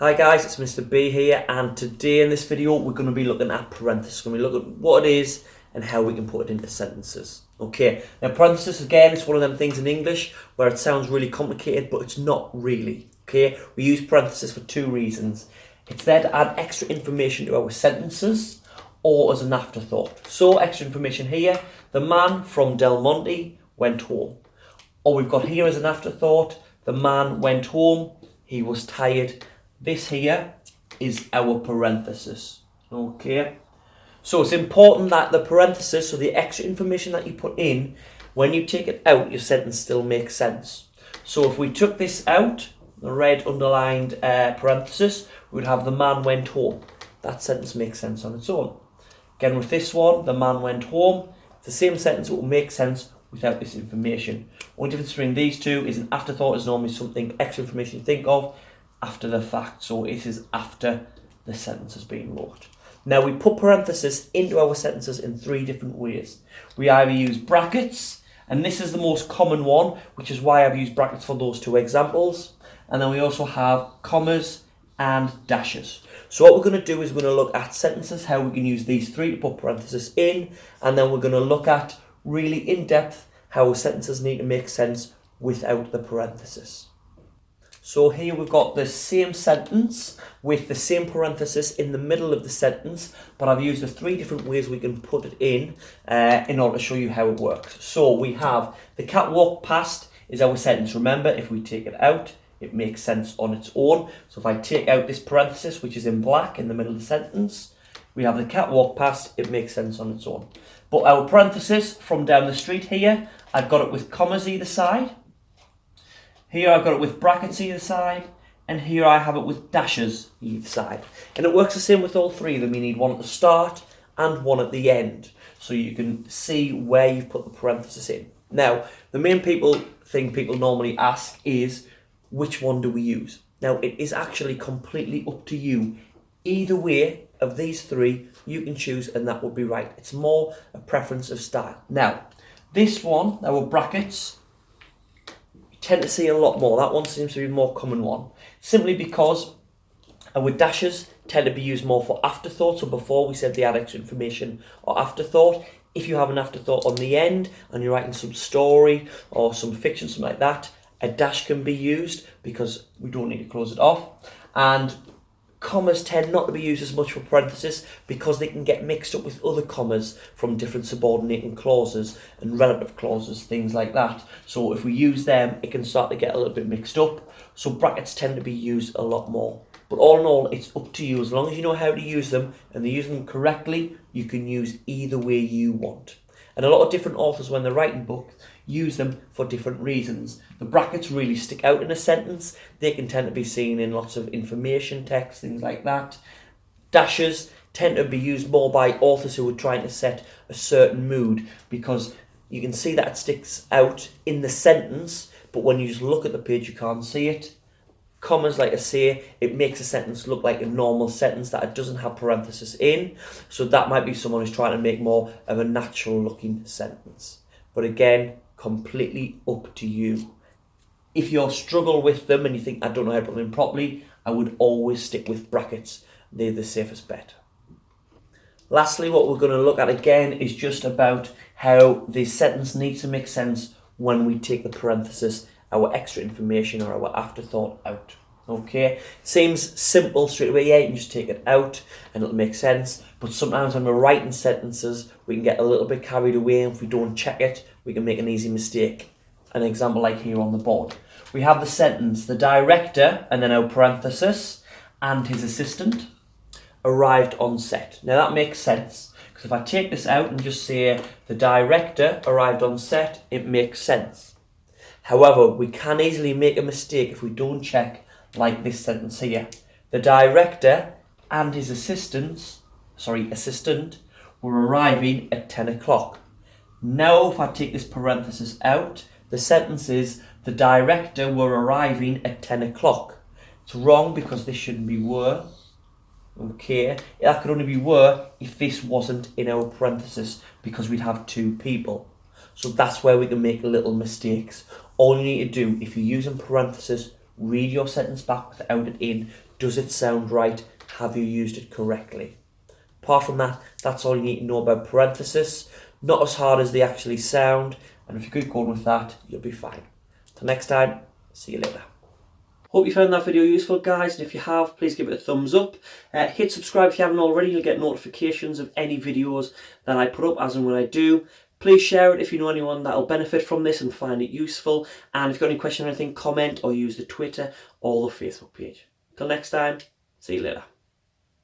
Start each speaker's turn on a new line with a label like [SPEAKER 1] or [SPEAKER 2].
[SPEAKER 1] Hi guys, it's Mr. B here and today in this video we're going to be looking at parentheses. We're going to look at what it is and how we can put it into sentences. Okay, now parentheses again is one of them things in English where it sounds really complicated but it's not really. Okay, we use parentheses for two reasons. It's there to add extra information to our sentences or as an afterthought. So extra information here, the man from Del Monte went home. Or we've got here as an afterthought, the man went home, he was tired. This here is our parenthesis. Okay. So it's important that the parenthesis, so the extra information that you put in, when you take it out, your sentence still makes sense. So if we took this out, the red underlined uh, parenthesis, we would have the man went home. That sentence makes sense on its own. Again, with this one, the man went home. It's the same sentence, will make sense without this information. One difference between these two is an afterthought is normally something extra information you think of after the fact. So it is after the sentence has been wrote. Now we put parentheses into our sentences in three different ways. We either use brackets, and this is the most common one, which is why I've used brackets for those two examples. And then we also have commas and dashes. So what we're going to do is we're going to look at sentences, how we can use these three to put parentheses in, and then we're going to look at really in depth how sentences need to make sense without the parentheses. So here we've got the same sentence with the same parenthesis in the middle of the sentence, but I've used the three different ways we can put it in uh, in order to show you how it works. So we have the cat walked past is our sentence. Remember, if we take it out, it makes sense on its own. So if I take out this parenthesis, which is in black in the middle of the sentence, we have the cat walked past, it makes sense on its own. But our parenthesis from down the street here, I've got it with commas either side. Here I've got it with brackets either side, and here I have it with dashes either side. And it works the same with all three of them. You need one at the start and one at the end, so you can see where you've put the parenthesis in. Now, the main people thing people normally ask is, which one do we use? Now, it is actually completely up to you. Either way of these three, you can choose and that would be right. It's more a preference of style. Now, this one, our brackets, tend to see a lot more. That one seems to be a more common one. Simply because uh, our dashes tend to be used more for afterthought. So before we said the extra information or afterthought. If you have an afterthought on the end and you're writing some story or some fiction, something like that, a dash can be used because we don't need to close it off. And commas tend not to be used as much for parentheses because they can get mixed up with other commas from different subordinating clauses and relative clauses, things like that. So if we use them, it can start to get a little bit mixed up. So brackets tend to be used a lot more. But all in all, it's up to you. As long as you know how to use them and they use them correctly, you can use either way you want. And a lot of different authors, when they're writing books, use them for different reasons. The brackets really stick out in a sentence. They can tend to be seen in lots of information text, things like that. Dashes tend to be used more by authors who are trying to set a certain mood because you can see that sticks out in the sentence, but when you just look at the page, you can't see it. Commas, like I say, it makes a sentence look like a normal sentence that it doesn't have parenthesis in. So that might be someone who's trying to make more of a natural looking sentence. But again, completely up to you. If you struggle with them and you think, I don't know how to put them in properly, I would always stick with brackets. They're the safest bet. Lastly, what we're going to look at again is just about how the sentence needs to make sense when we take the parenthesis, our extra information or our afterthought out. Okay, seems simple straight away. Yeah, you can just take it out and it'll make sense. But sometimes when we're writing sentences, we can get a little bit carried away. And if we don't check it, we can make an easy mistake. An example like here on the board. We have the sentence, the director, and then our parenthesis, and his assistant arrived on set. Now that makes sense. Because if I take this out and just say the director arrived on set, it makes sense. However, we can easily make a mistake if we don't check like this sentence here. The director and his assistants, sorry, assistant, were arriving at 10 o'clock. Now, if I take this parenthesis out, the sentence is, the director were arriving at 10 o'clock. It's wrong because this shouldn't be were. Okay, that could only be were if this wasn't in our parenthesis because we'd have two people. So that's where we can make a little mistakes. All you need to do, if you're using parentheses, read your sentence back without it in. Does it sound right? Have you used it correctly? Apart from that, that's all you need to know about parenthesis. Not as hard as they actually sound, and if you keep going with that, you'll be fine. Till next time, see you later. Hope you found that video useful guys and if you have please give it a thumbs up. Uh, hit subscribe if you haven't already, you'll get notifications of any videos that I put up as and when I do. Please share it if you know anyone that will benefit from this and find it useful. And if you've got any question or anything, comment or use the Twitter or the Facebook page. Till next time, see you later.